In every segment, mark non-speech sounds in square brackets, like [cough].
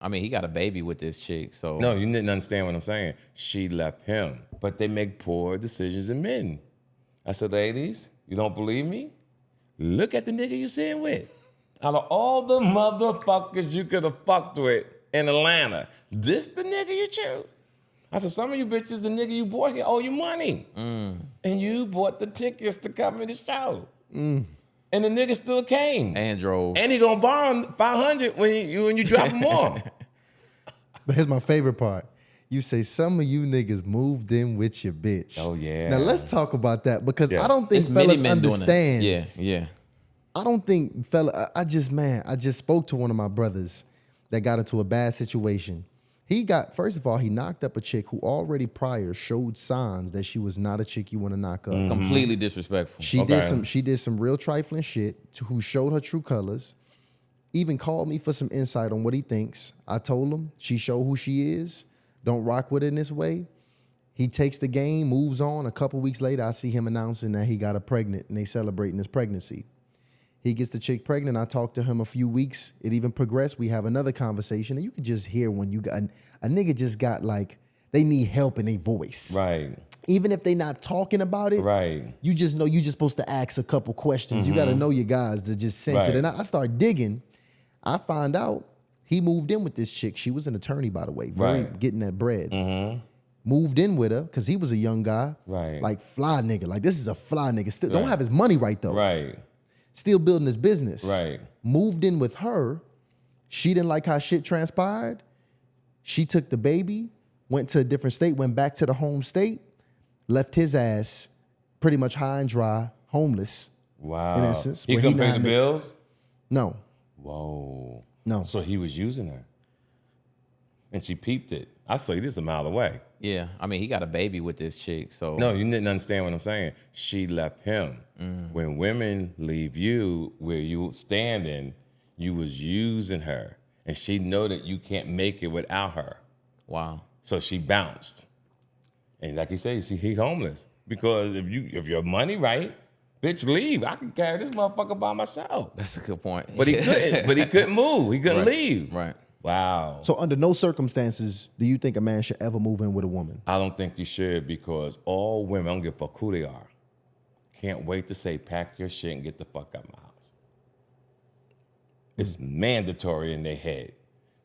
I mean, he got a baby with this chick, so No, you didn't understand what I'm saying. She left him, but they make poor decisions in men. I said, ladies, you don't believe me? Look at the nigga you sitting with. Out of all the motherfuckers you could have fucked with in Atlanta, this the nigga you choose. I said, some of you bitches, the nigga you bought here owe you money. Mm. And you bought the tickets to come to the show. Mm. And the nigga still came. and drove. And he gonna borrow 500 when you when you drop him [laughs] off. But here's my favorite part. You say some of you niggas moved in with your bitch. Oh, yeah. Now let's talk about that because Yeah. I don't think It's many fellas men doing understand. it. Yeah, yeah. I don't think fella. I I just man, I just spoke to one of my brothers that got into a bad situation. He got first of all, he knocked up a chick who already prior showed signs that she was not a chick you want to knock up. Mm-hmm. Completely disrespectful. She Okay. did some she did some real trifling shit to who showed her true colors. Even called me for some insight on what he thinks. I told him she showed who she is. Don't rock with it in this way. He takes the game, moves on. A couple weeks later, I see him announcing that he got a pregnant and they celebrating his pregnancy. He gets the chick pregnant. I talked to him a few weeks. It even progressed. We have another conversation, and you can just hear when you got a nigga just got like they need help in their voice. right, Even if they not talking about it, right. you just know you just supposed to ask a couple questions. You got to mm-hmm. know your guys to just sense Right. it. And I, I start digging. I find out he moved in with this chick. She was an attorney, by the way, very Right. getting that bread. Mm-hmm. Moved in with her because he was a young guy, Right. Like fly nigga. Like this is a fly nigga. Still don't have his money right though. Right, Still building his business. Right. Moved in with her. She didn't like how shit transpired. She took the baby, went to a different state, went back to the home state, left his ass pretty much high and dry, homeless. wow. In essence, he couldn't pay the bills. No, Whoa. no. So he was using her, and she peeped it. I saw you this a mile away. Yeah, I mean, he got a baby with this chick, so No, you didn't understand what I'm saying. She left him. Mm-hmm. When women leave you where you standing, you was using her, and she know that you can't make it without her. wow. So she bounced. And like he says, he homeless. Because if you if your money right, bitch, leave. I can carry this motherfucker by myself. That's a good point. But he couldn't. but he couldn't move. He couldn't Right. leave. Right. Wow. So under no circumstances do you think a man should ever move in with a woman? I don't think you should because all women, I don't give a fuck who they are, can't wait to say, pack your shit and get the fuck out of my house. It's hmm. mandatory in their head.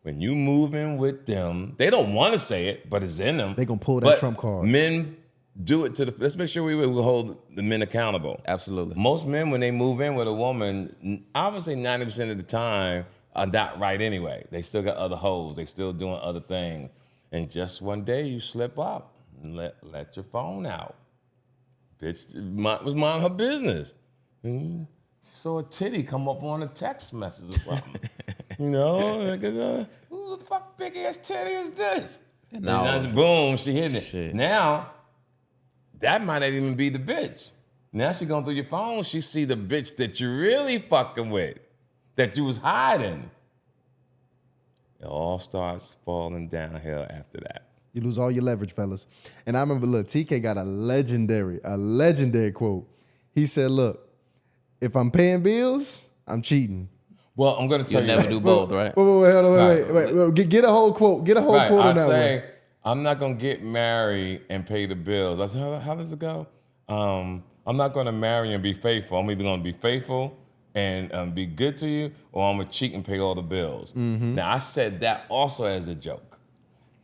When you move in with them, they don't want to say it, but it's in them. They gonna pull that But trump card. Men do it to the. Let's make sure we will hold the men accountable. Absolutely. Most men, when they move in with a woman, I would say 90% of the time are not right anyway. They still got other holes. They still doing other things. And just one day you slip up and let, let your phone out. Bitch was mind her business. And she saw a titty come up on a text message or something. [laughs] you know, like, uh, who the fuck big ass titty is this? And now- then boom, she hit it. Shit. Now, that might not even be the bitch. Now she going through your phone, she see the bitch that you really fucking with, that you was hiding. It all starts falling downhill after that. You lose all your leverage, fellas. And I remember, look, TK got a legendary, a legendary quote. He said, "Look, if I'm paying bills, I'm cheating." Well, I'm gonna tell You'll you. never do both, right? Wait, wait, wait, hold on, wait, Right. wait, wait, wait. Get, get a whole quote. Get a whole Right, quote on I that say one. I'm not gonna get married and pay the bills. I said, how, how does it go? Um, I'm not gonna marry and be faithful. I'm either gonna be faithful and um, be good to you, or I'm gonna cheat and pay all the bills. Mm-hmm. Now I said that also as a joke,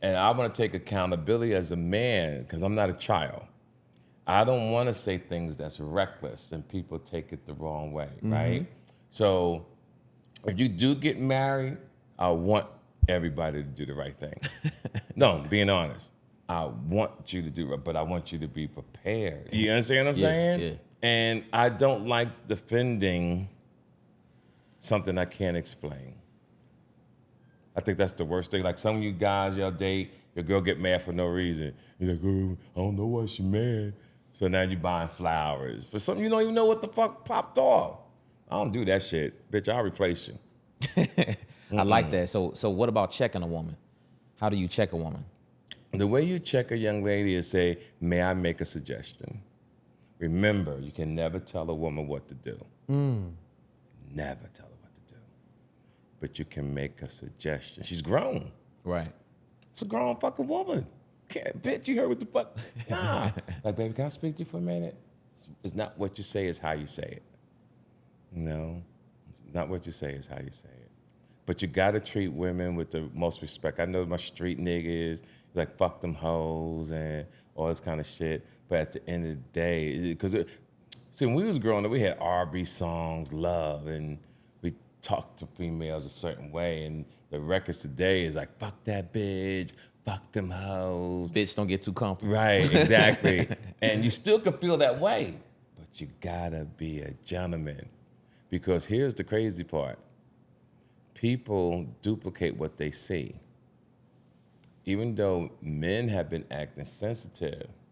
and I want to take accountability as a man because I'm not a child. I don't want to say things that's reckless and people take it the wrong way, Mm-hmm. right? So if you do get married, I want everybody to do the right thing. [laughs] no, being honest. I want you to do it, but I want you to be prepared. You understand what I'm Yeah, saying? yeah. And I don't like defending something I can't explain. I think that's the worst thing. Like some of you guys, y'all date, your girl get mad for no reason. You're like, oh, I don't know why she mad. So now you buying flowers for something you don't even know what the fuck popped off. I don't do that shit. Bitch, I'll replace you. [laughs] I like that. So, so what about checking a woman? How do you check a woman? The way you check a young lady is say, may I make a suggestion? Remember, you can never tell a woman what to do. Hmm. Never tell her what to do. But you can make a suggestion. She's grown. Right. It's a grown fucking woman. Can't, bitch, you heard what the fuck? Nah. [laughs] like, baby, can I speak to you for a minute? It's, it's not what you say, it's how you say it. No, it's not what you say, it's how you say it. But you gotta treat women with the most respect. I know my street niggas, like, fuck them hoes and all this kind of shit. But at the end of the day, because see, when we was growing up, we had R&B songs, love, and we talked to females a certain way. And the records today is like, fuck that bitch, fuck them hoes. Bitch, don't get too comfortable. Right, exactly. [laughs] and you still can feel that way, but you gotta be a gentleman. Because here's the crazy part people duplicate what they see. Even though men have been acting sensitive,